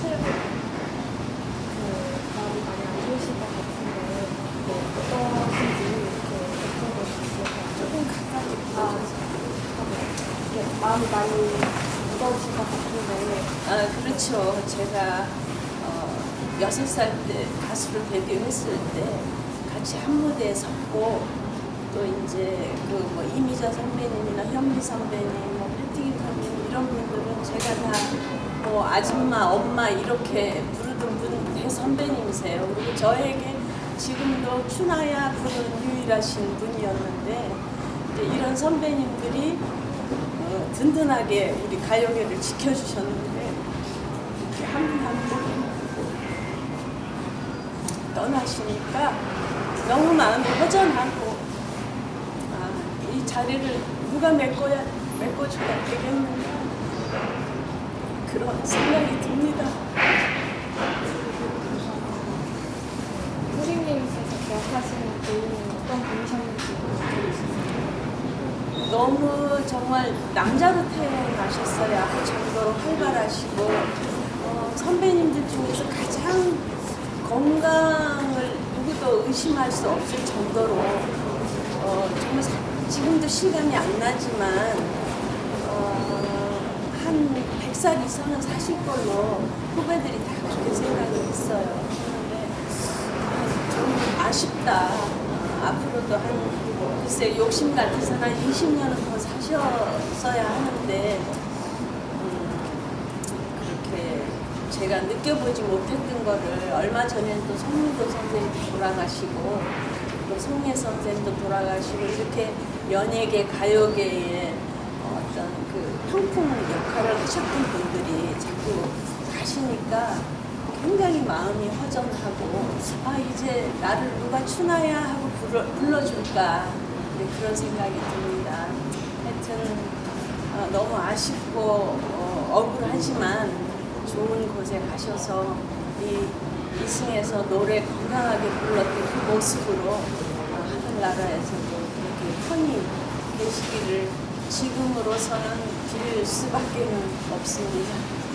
하세요. 그 마음이 많이 안 좋으실 것 같은데 뭐 어떠신지 이렇게 여쭤볼 수 있을까요? 조금 가까이 아. 이렇게 마음이 많이 무거우실 것 같은데 아, 그렇죠. 제가 어, 여섯 살때 가수로 데뷔했을 때 같이 한 무대에 섰고 또 이제 그 뭐 이미자 선배님이나 현미 선배님, 뭐 패티김 선배님 이런 분들은 제가 다 뭐 아줌마, 엄마 이렇게 부르던 분 대 선배님이세요. 그리고 저에게 지금도 추나야 부르는 유일하신 분이었는데 이런 선배님들이 어, 든든하게 우리 가요계를 지켜주셨는데 이렇게 한분한분 떠나시니까 너무 마음이 허전하고 아, 이 자리를 누가 메꿔야 되겠는가 그런 생각이 듭니다. 선생님께서 기억하시는 분은 어떤 분이셨는지 너무 정말 남자로 태어나셨어야 할 정도로 활발하시고 어, 선배님들 중에서 가장 건강을 누구도 의심할 수 없을 정도로 어, 정말 사- 지금도 실감이 안 나지만 어, 한 100살 이상은 사실 걸로 후배들이 다 그렇게 생각을 했어요. 그런데 좀 아쉽다. 어, 앞으로도 한 글쎄 욕심 같아서는 한 20년은 더 사셨어야 하는데 음, 제가 느껴보지 못했던 거를 얼마 전에 또 송민도 선생님도 돌아가시고 또 송혜 선생님도 돌아가시고 이렇게 연예계 가요계에 어떤 그 평풍 역할을 하셨던 분들이 자꾸 가시니까 굉장히 마음이 허전하고 아 이제 나를 누가 추나야 하고 불러, 불러줄까 네, 그런 생각이 듭니다. 하여튼 어, 너무 아쉽고 어, 억울하지만 좋은 곳에 가셔서 이 이승에서 노래 건강하게 불렀던 그 모습으로 어, 하늘나라에서도 그렇게 편히 계시기를 지금으로서는 빌 수밖에는 없습니다.